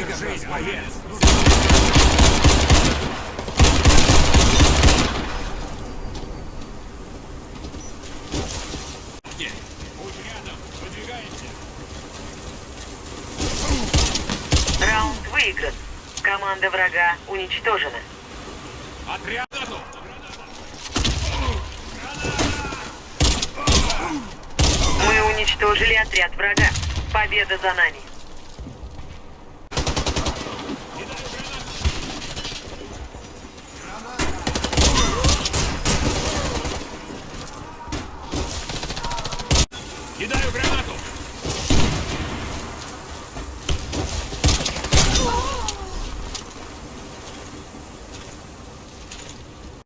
Держись, боец! Раунд выигран. Команда врага уничтожена. Отряд готов! Мы уничтожили отряд врага. Победа за нами. Кидаю гранату!